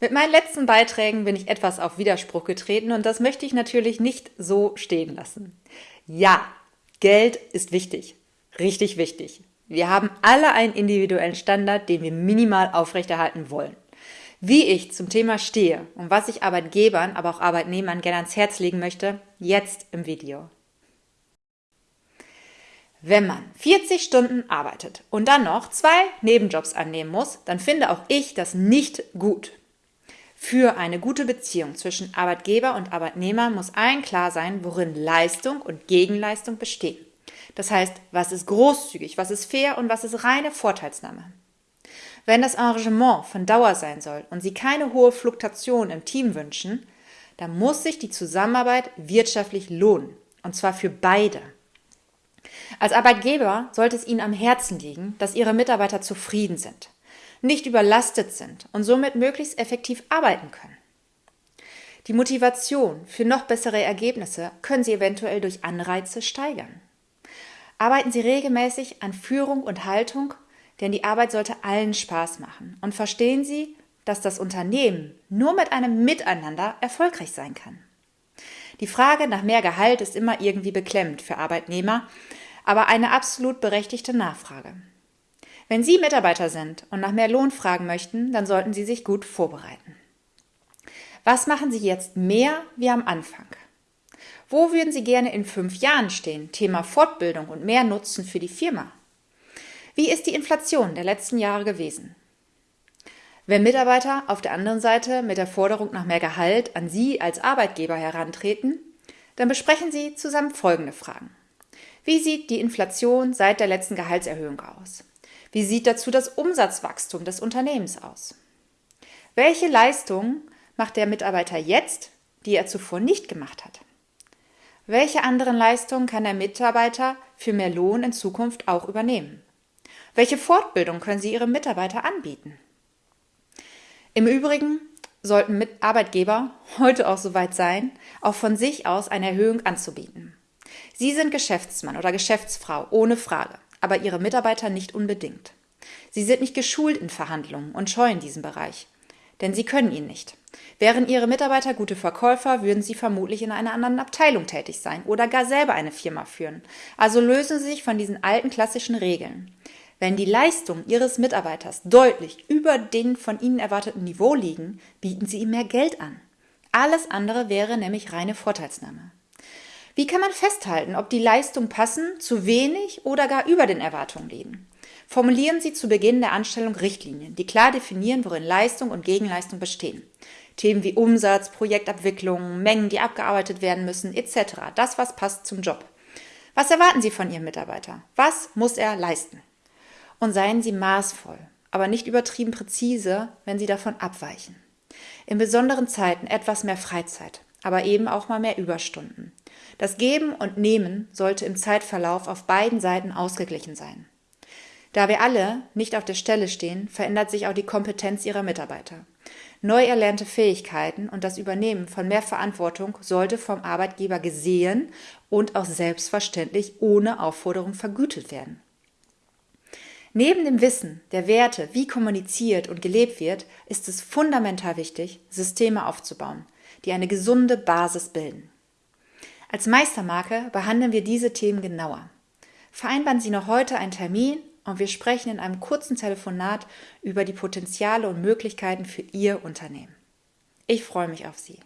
Mit meinen letzten Beiträgen bin ich etwas auf Widerspruch getreten und das möchte ich natürlich nicht so stehen lassen. Ja, Geld ist wichtig. Richtig wichtig. Wir haben alle einen individuellen Standard, den wir minimal aufrechterhalten wollen. Wie ich zum Thema stehe und was ich Arbeitgebern, aber auch Arbeitnehmern gerne ans Herz legen möchte, jetzt im Video. Wenn man 40 Stunden arbeitet und dann noch zwei Nebenjobs annehmen muss, dann finde auch ich das nicht gut. Für eine gute Beziehung zwischen Arbeitgeber und Arbeitnehmer muss allen klar sein, worin Leistung und Gegenleistung bestehen. Das heißt, was ist großzügig, was ist fair und was ist reine Vorteilsnahme. Wenn das Engagement von Dauer sein soll und Sie keine hohe Fluktuation im Team wünschen, dann muss sich die Zusammenarbeit wirtschaftlich lohnen. Und zwar für beide. Als Arbeitgeber sollte es Ihnen am Herzen liegen, dass Ihre Mitarbeiter zufrieden sind nicht überlastet sind und somit möglichst effektiv arbeiten können. Die Motivation für noch bessere Ergebnisse können Sie eventuell durch Anreize steigern. Arbeiten Sie regelmäßig an Führung und Haltung, denn die Arbeit sollte allen Spaß machen. Und verstehen Sie, dass das Unternehmen nur mit einem Miteinander erfolgreich sein kann. Die Frage nach mehr Gehalt ist immer irgendwie beklemmend für Arbeitnehmer, aber eine absolut berechtigte Nachfrage. Wenn Sie Mitarbeiter sind und nach mehr Lohn fragen möchten, dann sollten Sie sich gut vorbereiten. Was machen Sie jetzt mehr wie am Anfang? Wo würden Sie gerne in fünf Jahren stehen? Thema Fortbildung und mehr Nutzen für die Firma. Wie ist die Inflation der letzten Jahre gewesen? Wenn Mitarbeiter auf der anderen Seite mit der Forderung nach mehr Gehalt an Sie als Arbeitgeber herantreten, dann besprechen Sie zusammen folgende Fragen. Wie sieht die Inflation seit der letzten Gehaltserhöhung aus? Wie sieht dazu das Umsatzwachstum des Unternehmens aus? Welche Leistungen macht der Mitarbeiter jetzt, die er zuvor nicht gemacht hat? Welche anderen Leistungen kann der Mitarbeiter für mehr Lohn in Zukunft auch übernehmen? Welche Fortbildung können Sie Ihrem Mitarbeiter anbieten? Im Übrigen sollten Arbeitgeber heute auch soweit sein, auch von sich aus eine Erhöhung anzubieten. Sie sind Geschäftsmann oder Geschäftsfrau, ohne Frage aber ihre Mitarbeiter nicht unbedingt. Sie sind nicht geschult in Verhandlungen und scheuen diesen Bereich. Denn sie können ihn nicht. Wären ihre Mitarbeiter gute Verkäufer, würden sie vermutlich in einer anderen Abteilung tätig sein oder gar selber eine Firma führen. Also lösen sie sich von diesen alten klassischen Regeln. Wenn die Leistungen ihres Mitarbeiters deutlich über den von ihnen erwarteten Niveau liegen, bieten sie ihm mehr Geld an. Alles andere wäre nämlich reine Vorteilsnahme. Wie kann man festhalten, ob die Leistungen passen, zu wenig oder gar über den Erwartungen liegen? Formulieren Sie zu Beginn der Anstellung Richtlinien, die klar definieren, worin Leistung und Gegenleistung bestehen. Themen wie Umsatz, Projektabwicklung, Mengen, die abgearbeitet werden müssen, etc. Das, was passt zum Job. Was erwarten Sie von Ihrem Mitarbeiter? Was muss er leisten? Und seien Sie maßvoll, aber nicht übertrieben präzise, wenn Sie davon abweichen. In besonderen Zeiten etwas mehr Freizeit, aber eben auch mal mehr Überstunden. Das Geben und Nehmen sollte im Zeitverlauf auf beiden Seiten ausgeglichen sein. Da wir alle nicht auf der Stelle stehen, verändert sich auch die Kompetenz ihrer Mitarbeiter. Neu erlernte Fähigkeiten und das Übernehmen von mehr Verantwortung sollte vom Arbeitgeber gesehen und auch selbstverständlich ohne Aufforderung vergütet werden. Neben dem Wissen der Werte, wie kommuniziert und gelebt wird, ist es fundamental wichtig, Systeme aufzubauen, die eine gesunde Basis bilden. Als Meistermarke behandeln wir diese Themen genauer. Vereinbaren Sie noch heute einen Termin und wir sprechen in einem kurzen Telefonat über die Potenziale und Möglichkeiten für Ihr Unternehmen. Ich freue mich auf Sie.